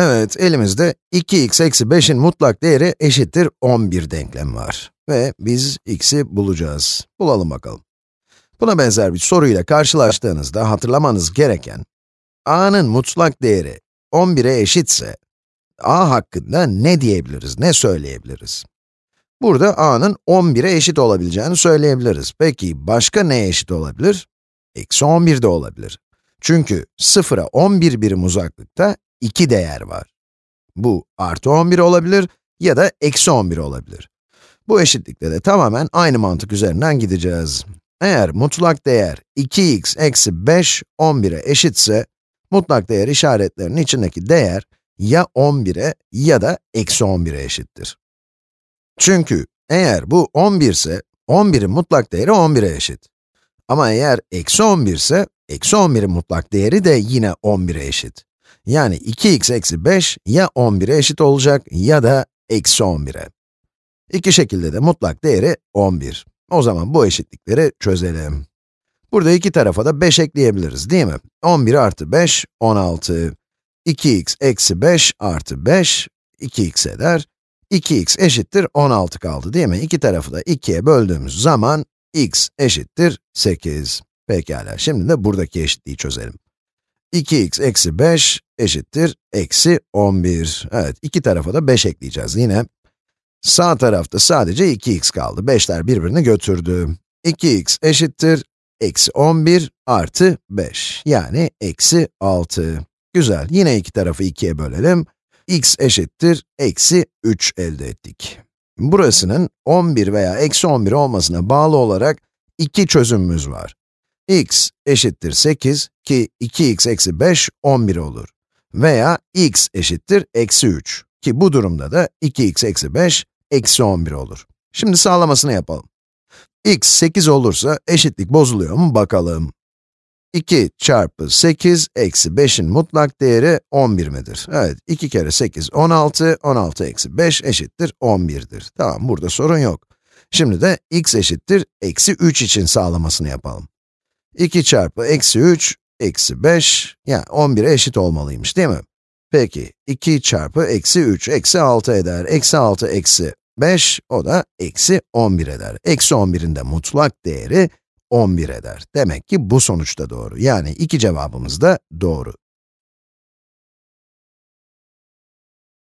Evet, elimizde 2x eksi 5'in mutlak değeri eşittir 11 denklemi var. Ve biz x'i bulacağız. Bulalım bakalım. Buna benzer bir soruyla karşılaştığınızda hatırlamanız gereken, a'nın mutlak değeri 11'e eşitse, a hakkında ne diyebiliriz, ne söyleyebiliriz? Burada a'nın 11'e eşit olabileceğini söyleyebiliriz. Peki başka neye eşit olabilir? Eksi 11 de olabilir. Çünkü 0'a 11 birim uzaklıkta 2 değer var. Bu artı 11 olabilir ya da eksi 11 olabilir. Bu eşitlikte de tamamen aynı mantık üzerinden gideceğiz. Eğer mutlak değer 2x eksi 5, 11'e eşitse, mutlak değer işaretlerinin içindeki değer ya 11'e ya da eksi 11'e eşittir. Çünkü eğer bu 11 ise, 11'in mutlak değeri 11'e eşit. Ama eğer eksi 11 ise, eksi 11'in mutlak değeri de yine 11'e eşit. Yani 2x eksi 5 ya 11'e eşit olacak ya da eksi 11'e. İki şekilde de mutlak değeri 11. O zaman bu eşitlikleri çözelim. Burada iki tarafa da 5 ekleyebiliriz değil mi? 11 artı 5, 16. 2x eksi 5 artı 5, 2x eder. 2x eşittir 16 kaldı değil mi? İki tarafı da 2'ye böldüğümüz zaman x eşittir 8. Pekala, şimdi de buradaki eşitliği çözelim. 2x eksi 5 eşittir eksi 11. Evet, iki tarafa da 5 ekleyeceğiz yine. Sağ tarafta sadece 2x kaldı. 5'ler birbirini götürdü. 2x eşittir eksi 11 artı 5. Yani eksi 6. Güzel, yine iki tarafı 2'ye bölelim. x eşittir eksi 3 elde ettik. Burasının 11 veya eksi 11 olmasına bağlı olarak iki çözümümüz var x eşittir 8 ki 2x eksi 5, 11 olur. Veya x eşittir eksi 3 ki bu durumda da 2x eksi 5, eksi 11 olur. Şimdi sağlamasını yapalım. x 8 olursa eşitlik bozuluyor mu bakalım. 2 çarpı 8 eksi 5'in mutlak değeri 11 midir? Evet, 2 kere 8, 16, 16 eksi 5 eşittir 11'dir. Tamam, burada sorun yok. Şimdi de x eşittir eksi 3 için sağlamasını yapalım. 2 çarpı eksi 3, eksi 5, yani 11'e eşit olmalıymış değil mi? Peki, 2 çarpı eksi 3, eksi 6 eder. Eksi 6, eksi 5, o da eksi 11 eder. Eksi 11'in de mutlak değeri 11 eder. Demek ki bu sonuç da doğru. Yani iki cevabımız da doğru.